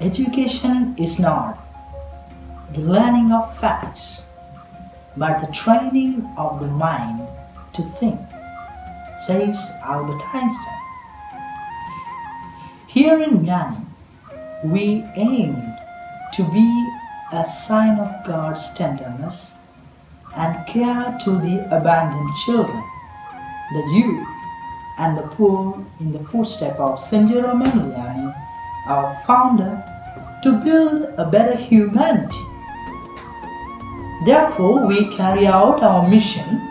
Education is not the learning of facts, but the training of the mind to think, says Albert Einstein. Here in Jnani, we aim to be a sign of God's tenderness and care to the abandoned children, the youth, and the poor in the footsteps of St. Jerome Emiliani, our founder, to build a better humanity. Therefore, we carry out our mission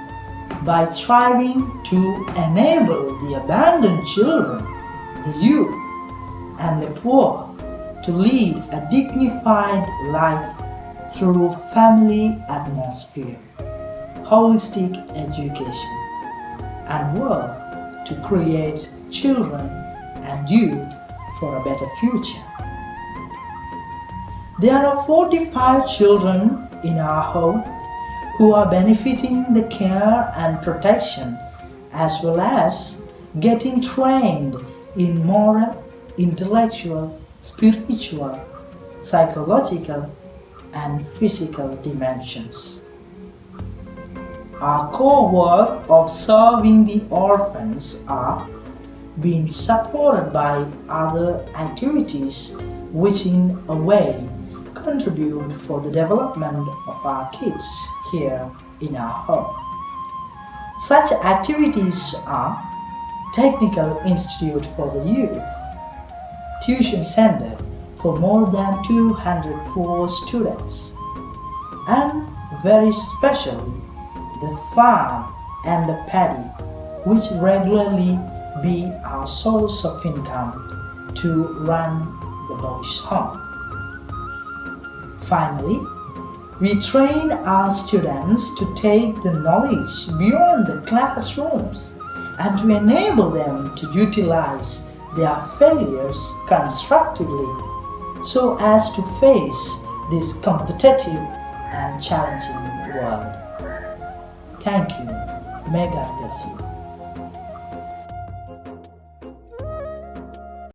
by striving to enable the abandoned children, the youth, and the poor to lead a dignified life through family atmosphere, holistic education, and work to create children and youth for a better future. There are 45 children in our home who are benefiting the care and protection as well as getting trained in moral, intellectual, spiritual, psychological, and physical dimensions. Our core work of serving the orphans are being supported by other activities which in a way contribute for the development of our kids here in our home. Such activities are Technical Institute for the Youth, Tuition Center for more than 200 poor students, and very specially the farm and the paddy which regularly be our source of income to run the boys home. Finally, we train our students to take the knowledge beyond the classrooms and to enable them to utilize their failures constructively so as to face this competitive and challenging world. Thank you. God bless you.